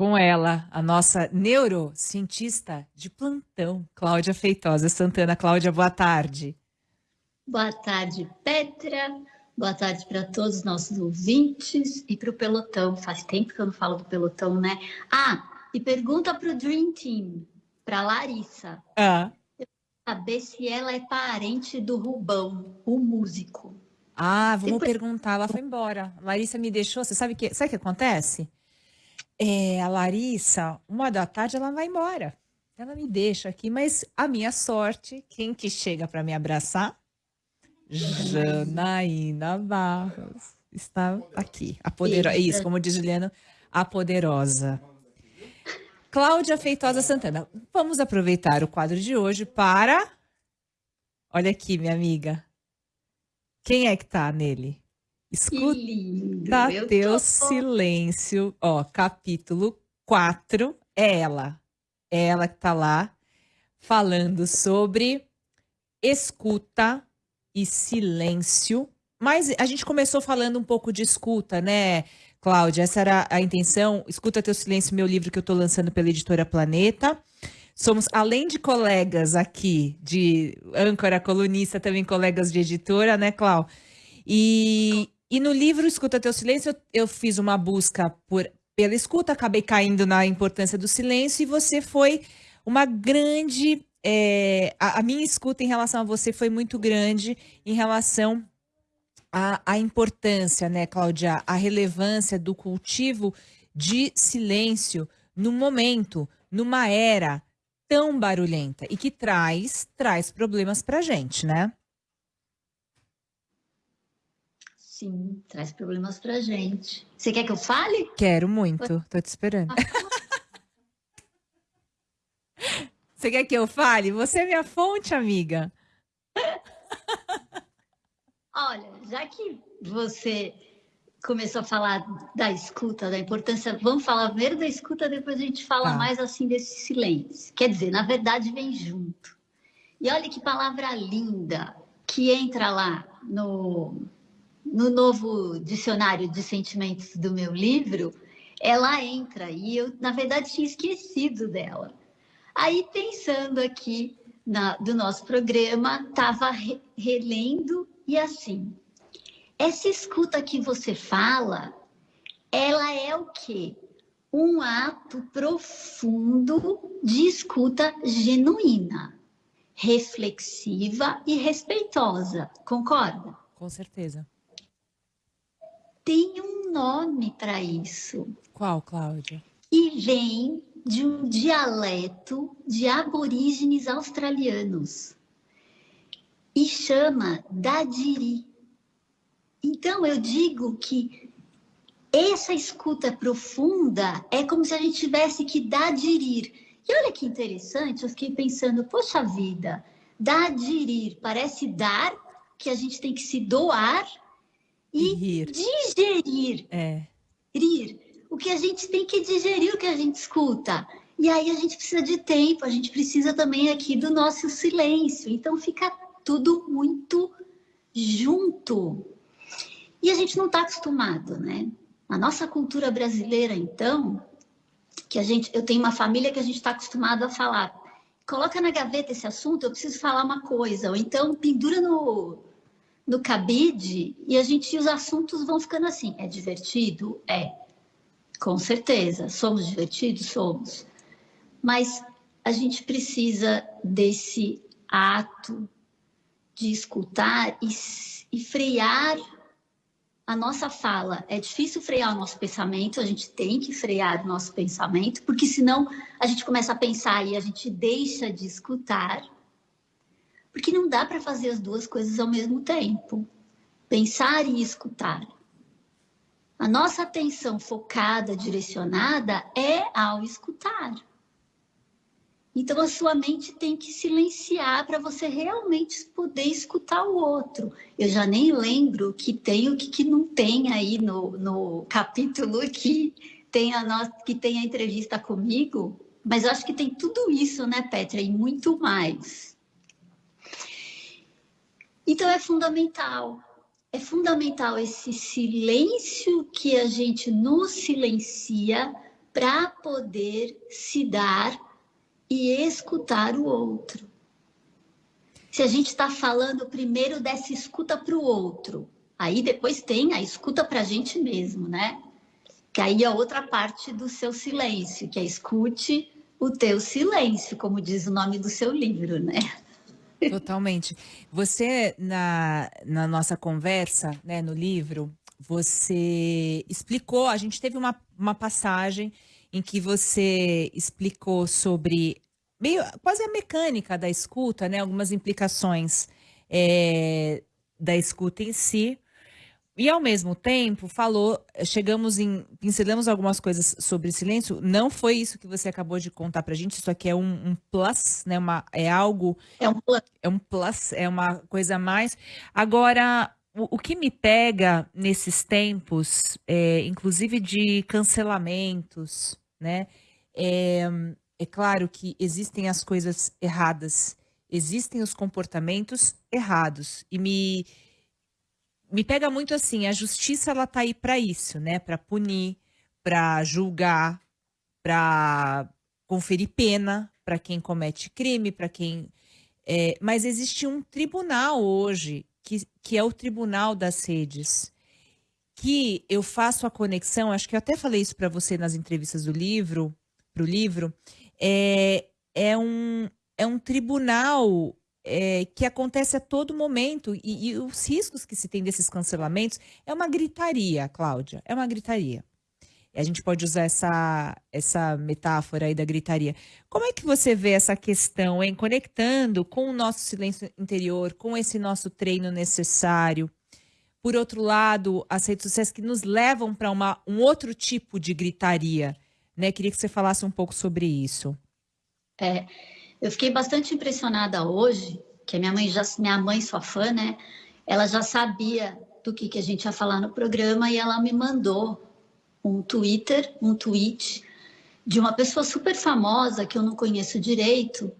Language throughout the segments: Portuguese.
com ela, a nossa neurocientista de plantão, Cláudia Feitosa Santana. Cláudia, boa tarde. Boa tarde, Petra. Boa tarde para todos os nossos ouvintes e para o pelotão. Faz tempo que eu não falo do pelotão, né? Ah, e pergunta para o Dream Team, para Larissa. Ah. Saber se ela é parente do Rubão, o músico. Ah, vamos Depois... perguntar. Ela foi embora. Larissa me deixou. Você sabe que sabe o que acontece? É, a Larissa, uma da tarde, ela vai embora. Ela me deixa aqui, mas a minha sorte, quem que chega para me abraçar? Janaína Barros. Está aqui. A poderosa. Isso, como diz Juliana, a poderosa. Cláudia Feitosa Santana. Vamos aproveitar o quadro de hoje para. Olha aqui, minha amiga. Quem é que tá nele? Escuta teu tô... silêncio. Ó, capítulo 4 é ela. É ela que tá lá falando sobre escuta e silêncio. Mas a gente começou falando um pouco de escuta, né, Cláudia? Essa era a intenção. Escuta Teu Silêncio, meu livro que eu estou lançando pela editora Planeta. Somos, além de colegas aqui, de âncora, colunista, também colegas de editora, né, Clau? E, e no livro Escuta Teu Silêncio, eu, fiz uma busca por, pela escuta, acabei caindo na importância do silêncio e você foi uma grande. É, a, a, minha escuta em relação a você foi muito grande em relação à, importância, né, Cláudia, a relevância do cultivo de silêncio no momento, numa era tão barulhenta e que traz traz problemas para gente, né? Sim, traz problemas pra gente. Você quer que eu fale? Quero muito, tô te esperando. Você quer que eu fale? Você é minha fonte, amiga. Olha, já que você começou a falar da escuta, da importância, vamos falar primeiro da escuta, depois a gente fala ah. mais assim desse silêncio. Quer dizer, na verdade vem junto. E olha que palavra linda que entra lá no no novo dicionário de sentimentos do meu livro, ela entra e eu, na verdade, tinha esquecido dela. Aí, pensando aqui na, do nosso programa, estava re, relendo e assim, essa escuta que você fala, ela é o quê? Um ato profundo de escuta genuína, reflexiva e respeitosa, concorda? Com certeza tem um nome para isso. Qual, Cláudia? E vem de um dialeto de aborígenes australianos e chama Dadiri. Então eu digo que essa escuta profunda é como se a gente tivesse que dadirir. E olha que interessante, eu fiquei pensando, poxa vida, dadirir parece dar, que a gente tem que se doar e, rir. digerir. É. Rir. O que a gente tem que digerir o que a gente escuta. E aí a gente precisa de tempo, a gente precisa também aqui do nosso silêncio. Então fica tudo muito junto. E a gente não está acostumado, né? A nossa cultura brasileira, então, que a gente, eu tenho uma família que a gente está acostumado a falar, coloca na gaveta esse assunto, eu preciso falar uma coisa, ou então pendura no, no cabide e a gente os assuntos vão ficando assim. É divertido? É. Com certeza. Somos divertidos? Somos. Mas a gente precisa desse ato de escutar e, e frear a nossa fala. É difícil frear o nosso pensamento, a gente tem que frear o nosso pensamento, porque senão a gente começa a pensar e a gente deixa de escutar porque não dá para fazer as duas coisas ao mesmo tempo. Pensar e escutar. A nossa atenção focada, direcionada, é ao escutar. Então, a sua mente tem que silenciar para você realmente poder escutar o outro. Eu já nem lembro o que tem o que, que não tem aí no, no capítulo que tem, a nossa, que tem a entrevista comigo, mas acho que tem tudo isso, né, Petra, e muito mais. Então é fundamental, é fundamental esse silêncio que a gente nos silencia para poder se dar e escutar o outro. Se a gente está falando primeiro dessa escuta para o outro, aí depois tem a escuta para a gente mesmo, né? Que aí é outra parte do seu silêncio, que é escute o teu silêncio, como diz o nome do seu livro, né? Totalmente. Você, na, na nossa conversa, né, no livro, você explicou, a gente teve uma, uma passagem em que você explicou sobre meio quase a mecânica da escuta, né? Algumas implicações é, da escuta em si. E ao mesmo tempo falou, chegamos em, pincelamos algumas coisas sobre silêncio. Não foi isso que você acabou de contar pra gente. Isso aqui é um, um plus, né? Uma, é algo. É um plus. É um plus, é uma coisa a mais. Agora, o, o que me pega nesses tempos, é, inclusive de cancelamentos, né? É, é claro que existem as coisas erradas, existem os comportamentos errados. E me, me pega muito assim, a justiça ela tá aí para isso, né? Para punir, para julgar, para conferir pena para quem comete crime, para quem. É, mas existe um tribunal hoje, que, que é o Tribunal das Redes, que eu faço a conexão, acho que eu até falei isso para você nas entrevistas do livro, para o livro, é, é, um, é um tribunal é, que acontece a todo momento e, e, os riscos que se tem desses cancelamentos é uma gritaria, Cláudia, é uma gritaria. A gente pode usar essa, essa metáfora aí da gritaria. Como é que você vê essa questão, hein? Conectando com o nosso silêncio interior, com esse nosso treino necessário. Por outro lado, as redes sociais que nos levam para um outro tipo de gritaria né? Queria que você falasse um pouco sobre isso. É, eu fiquei bastante impressionada hoje, que a minha mãe já, minha mãe sua fã, né? Ela já sabia do que, que a gente ia falar no programa e ela me mandou um Twitter, um tweet de uma pessoa super famosa que eu não conheço direito,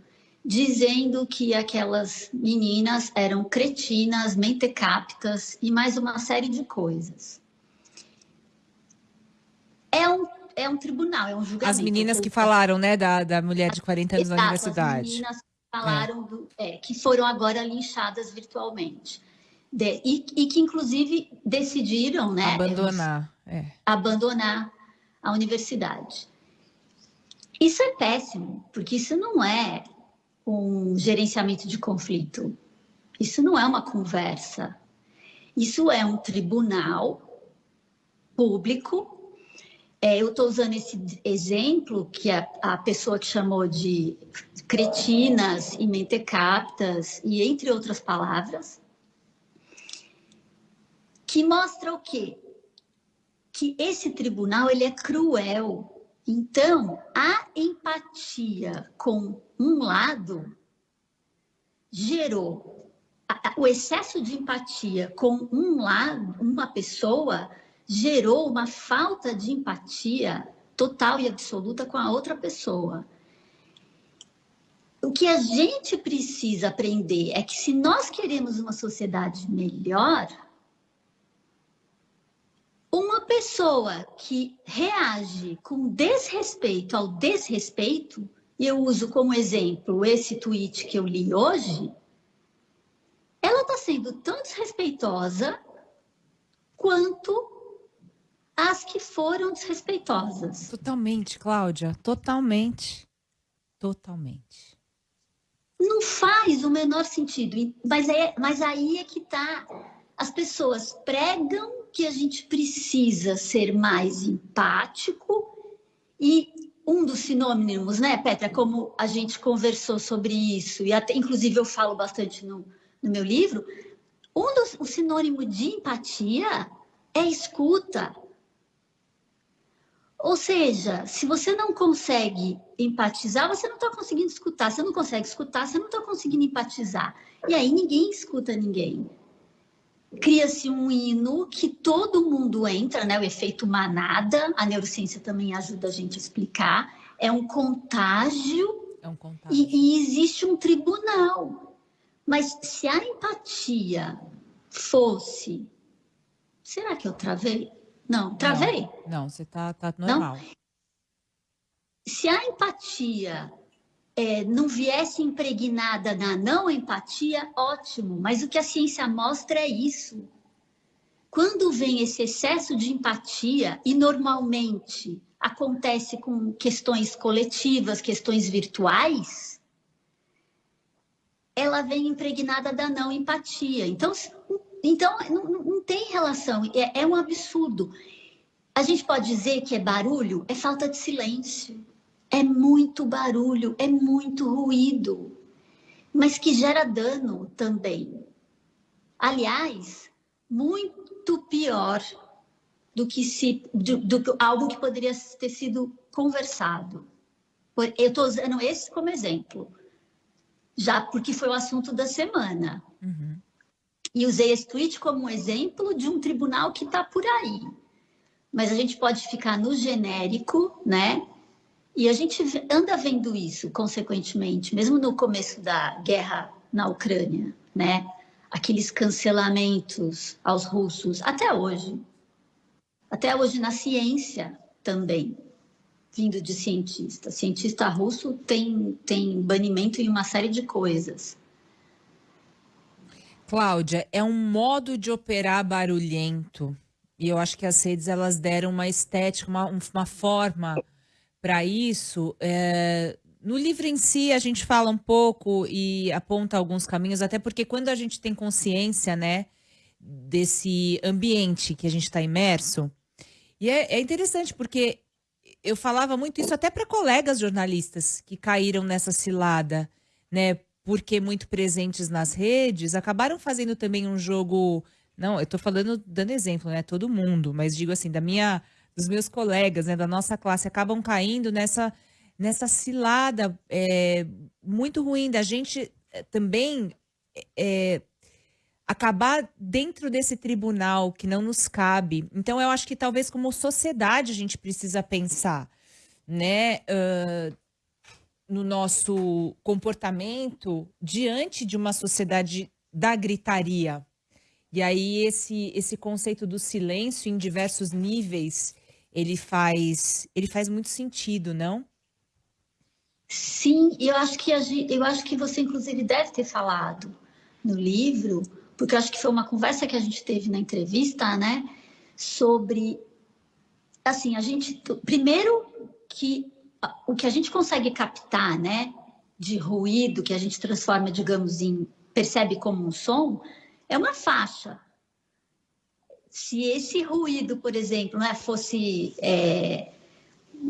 dizendo que aquelas meninas eram cretinas, mentecaptas e mais uma série de coisas. É um é um tribunal, é um julgamento. As meninas que falaram, né, da, da mulher de 40 anos Exato, na universidade. As meninas falaram é. Do, é, que foram agora linchadas virtualmente. De, e, e, que, inclusive, decidiram né, abandonar, é. abandonar a universidade. Isso é péssimo, porque isso não é um gerenciamento de conflito. Isso não é uma conversa. Isso é um tribunal público é, eu estou usando esse exemplo que a, a, pessoa que chamou de cretinas e mentecaptas, e entre outras palavras, que mostra o quê? Que esse tribunal ele é cruel. Então, a empatia com um lado gerou o excesso de empatia com um lado, uma pessoa gerou uma falta de empatia total e absoluta com a outra pessoa. O que a gente precisa aprender é que se nós queremos uma sociedade melhor, uma pessoa que reage com desrespeito ao desrespeito, e eu uso como exemplo esse tweet que eu li hoje, ela está sendo tão desrespeitosa quanto as que foram desrespeitosas. Totalmente, Cláudia, totalmente. Totalmente. Não faz o menor sentido, mas, é, mas aí é que tá. As pessoas pregam que a gente precisa ser mais empático e um dos sinônimos, né, Petra, como a gente conversou sobre isso, e até, inclusive eu falo bastante no, no meu livro, um dos, o sinônimo de empatia é escuta. Ou seja, se você não consegue empatizar, você não está conseguindo escutar. Você não consegue escutar, você não está conseguindo empatizar. E aí ninguém escuta ninguém. Cria-se um hino que todo mundo entra, né? O efeito manada. A neurociência também ajuda a gente a explicar. É um contágio. É um contágio. E, e existe um tribunal. Mas se a empatia fosse. Será que eu travei? Não, travei? Não, não você tá, tá normal. Não? se a empatia é, não viesse impregnada na não empatia, ótimo, mas o que a ciência mostra é isso. Quando vem esse excesso de empatia, e normalmente acontece com questões coletivas, questões virtuais, ela vem impregnada da não empatia. Então, então não, não tem relação, é, é um absurdo. A gente pode dizer que é barulho? É falta de silêncio. É muito barulho, é muito ruído, mas que gera dano também. Aliás, muito pior do que se do, do algo que poderia ter sido conversado. Eu estou usando esse como exemplo, já porque foi o assunto da semana. Uhum. E usei esse tweet como um exemplo de um tribunal que está por aí. Mas a gente pode ficar no genérico, né? E a gente anda vendo isso, consequentemente, mesmo no começo da guerra na Ucrânia, né? Aqueles cancelamentos aos russos, até hoje. Até hoje na ciência também, vindo de cientista. Cientista russo tem, tem banimento em uma série de coisas. Cláudia, é um modo de operar barulhento. E eu acho que as redes elas deram uma estética, uma, uma forma para isso. É, no livro em si, a gente fala um pouco e aponta alguns caminhos, até porque quando a gente tem consciência, né, desse ambiente que a gente está imerso, e é, é interessante porque eu falava muito isso até para colegas jornalistas que caíram nessa cilada, né, porque muito presentes nas redes, acabaram fazendo também um jogo. Não, eu estou falando, dando exemplo, né? Todo mundo, mas digo assim, da minha dos meus colegas, né, da nossa classe, acabam caindo nessa, nessa cilada é, muito ruim da gente é, também é, acabar dentro desse tribunal que não nos cabe. Então, eu acho que talvez como sociedade a gente precisa pensar, né, uh, no nosso comportamento diante de uma sociedade da gritaria. E aí esse esse conceito do silêncio em diversos níveis ele faz, ele faz muito sentido, não? Sim, eu acho que eu acho que você inclusive deve ter falado no livro, porque eu acho que foi uma conversa que a gente teve na entrevista, né, sobre assim, a gente primeiro que o que a gente consegue captar, né, de ruído que a gente transforma, digamos, em percebe como um som, é uma faixa se esse ruído, por exemplo, né, fosse é,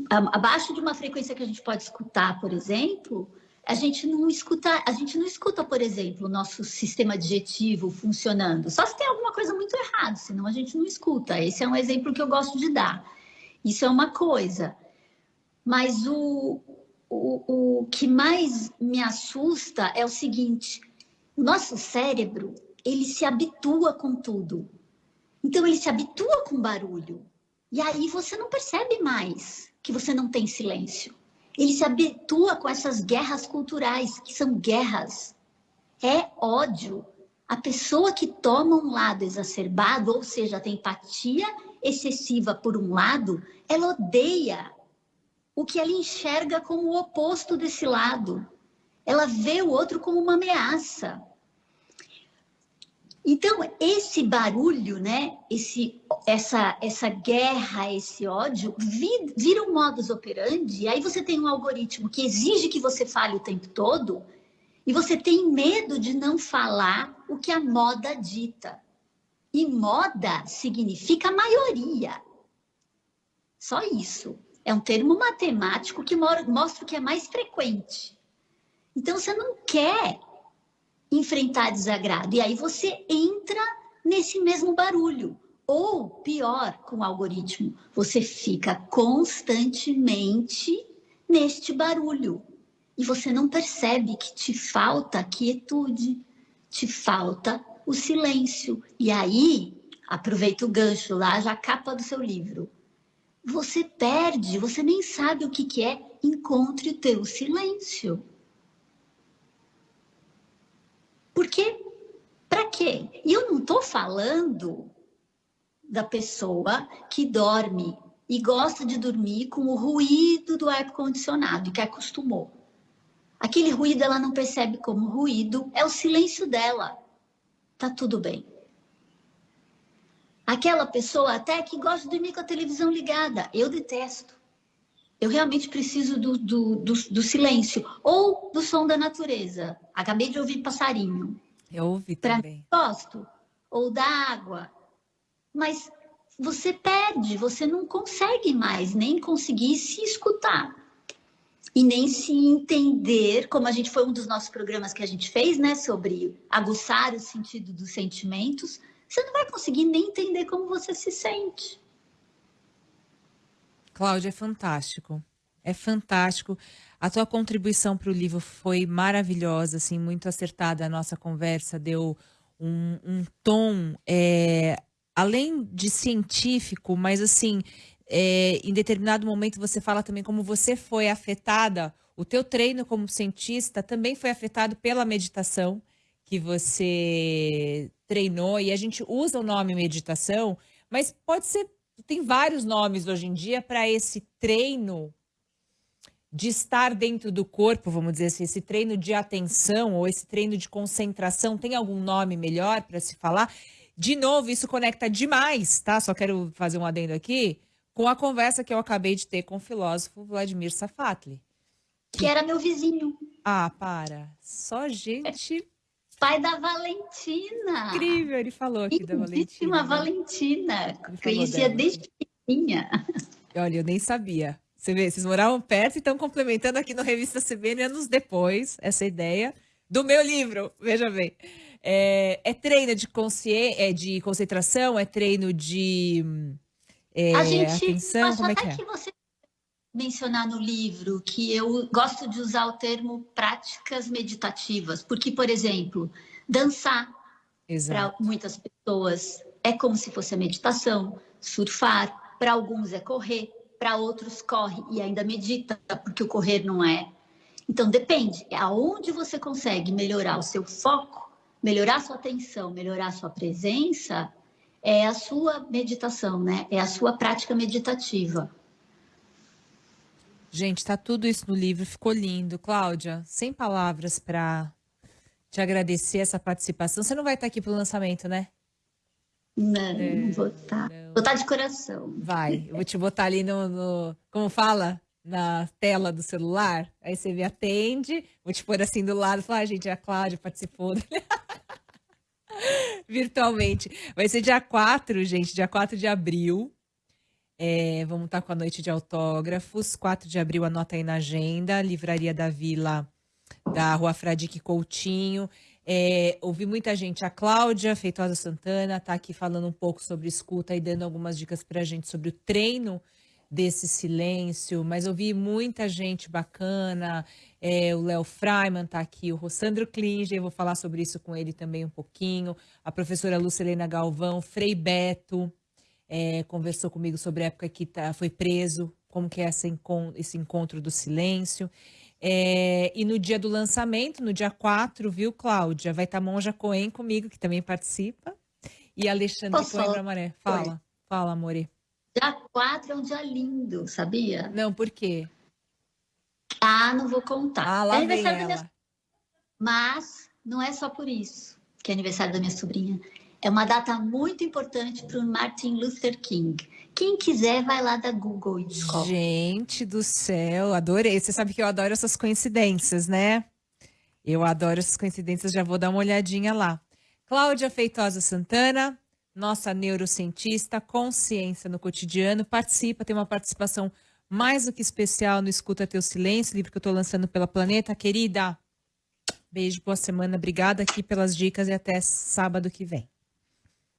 abaixo de uma frequência que a gente pode escutar, por exemplo, a gente não escuta, a gente não escuta, por exemplo, o nosso sistema digestivo funcionando. Só se tem alguma coisa muito errada, senão a gente não escuta. Esse é um exemplo que eu gosto de dar. Isso é uma coisa. Mas o, o, o que mais me assusta é o seguinte: nosso cérebro ele se habitua com tudo. Então ele se habitua com barulho. E aí você não percebe mais que você não tem silêncio. Ele se habitua com essas guerras culturais, que são guerras. É ódio. A pessoa que toma um lado exacerbado, ou seja, tem empatia excessiva por um lado, ela odeia o que ela enxerga como o oposto desse lado. Ela vê o outro como uma ameaça. Então, esse barulho, né, esse, essa, essa guerra, esse ódio, vira um modus operandi, aí você tem um algoritmo que exige que você fale o tempo todo, e você tem medo de não falar o que a moda dita. E moda significa maioria. Só isso. É um termo matemático que mostra o que é mais frequente. Então, você não quer enfrentar desagrado. E aí você entra nesse mesmo barulho. Ou, pior, com o algoritmo, você fica constantemente neste barulho. E você não percebe que te falta quietude, te falta o silêncio. E aí, aproveita o gancho lá, já capa do seu livro. Você perde, você nem sabe o que, que é, encontre o teu silêncio. Porque, para quê? E eu não estou falando da pessoa que dorme e gosta de dormir com o ruído do ar-condicionado, que acostumou. Aquele ruído ela não percebe como ruído, é o silêncio dela. Tá tudo bem. Aquela pessoa até que gosta de dormir com a televisão ligada, eu detesto. Eu realmente preciso do, do, do, do silêncio ou do som da natureza. Acabei de ouvir passarinho. Eu ouvi também. Gosto. Ou da água. Mas você perde, você não consegue mais nem conseguir se escutar e nem se entender, como a gente foi um dos nossos programas que a gente fez, né, sobre aguçar o sentido dos sentimentos, você não vai conseguir nem entender como você se sente. Cláudia, é fantástico. É fantástico. A tua contribuição para o livro foi maravilhosa, assim, muito acertada. A nossa conversa deu um, um tom, é, além de científico, mas assim, é, em determinado momento você fala também como você foi afetada, o teu treino como cientista também foi afetado pela meditação que você treinou, e a gente usa o nome meditação, mas pode ser, tem vários nomes hoje em dia para esse treino de estar dentro do corpo, vamos dizer assim, esse treino de atenção ou esse treino de concentração, tem algum nome melhor para se falar? De novo, isso conecta demais, tá? Só quero fazer um adendo aqui com a conversa que eu acabei de ter com o filósofo Vladimir Safatli. Que, que era meu vizinho. Ah, para. Só gente. Pai da Valentina. Incrível, ele falou aqui da Valentina. Né? Valentina. Conhecia desde pequenininha. Olha, eu nem sabia. Você vê, vocês moravam perto e estão complementando aqui no Revista CBN anos depois essa ideia do meu livro. Veja bem. É, é treino de, consciência, é de concentração, é treino de é, a gente, atenção, como é que é? que você mencionar no livro que eu gosto de usar o termo práticas meditativas, porque, por exemplo, dançar para muitas pessoas é como se fosse a meditação, surfar, para alguns é correr, para outros corre e ainda medita, porque o correr não é. Então depende, aonde você consegue melhorar o seu foco, melhorar sua atenção, melhorar sua presença, é a sua meditação, né? É a sua prática meditativa. Gente, tá tudo isso no livro, ficou lindo. Cláudia, sem palavras para te agradecer essa participação. Você não vai estar aqui pro lançamento, né? Não, é, não vou estar. Não. Vou estar de coração. Vai, eu vou te botar ali no, no, como fala? Na tela do celular. Aí você me atende, vou te pôr assim do lado e falar, ah, gente, a Cláudia participou. virtualmente. Vai ser dia 4, gente, dia 4 de abril. É, vamos estar com a noite de autógrafos. 4 de abril, anota aí na agenda. Livraria da Vila, da Rua Fradique Coutinho. É, ouvi muita gente. A Cláudia Feitosa Santana está aqui falando um pouco sobre escuta e dando algumas dicas para a gente sobre o treino desse silêncio, mas ouvi muita gente bacana, é, o Léo Freiman está aqui, o Rossandro Klinger, eu vou falar sobre isso com ele também um pouquinho, a professora Lucilena Galvão, Frei Beto, é, conversou comigo sobre a época que tá, foi preso, como que é esse, esse encontro do silêncio. É, e no dia do lançamento, no dia 4, viu, Cláudia? Vai estar tá Monja Coen comigo, que também participa. E Alexandre Coimbra Maré. Fala, Oi. fala, Amore. Dia 4 é um dia lindo, sabia? Não, por quê? Ah, não vou contar. Ah, lá é aniversário da minha... Mas não é só por isso que é aniversário da minha sobrinha. É uma data muito importante para o Martin Luther King. Quem quiser, vai lá da Google e descobre. Gente do céu, adorei. Você sabe que eu adoro essas coincidências, né? Eu adoro essas coincidências, já vou dar uma olhadinha lá. Cláudia Feitosa Santana, nossa neurocientista, consciência no cotidiano, participa, tem uma participação mais do que especial no Escuta Teu Silêncio, livro que eu estou lançando pela Planeta. Querida, beijo, boa semana, obrigada aqui pelas dicas e até sábado que vem.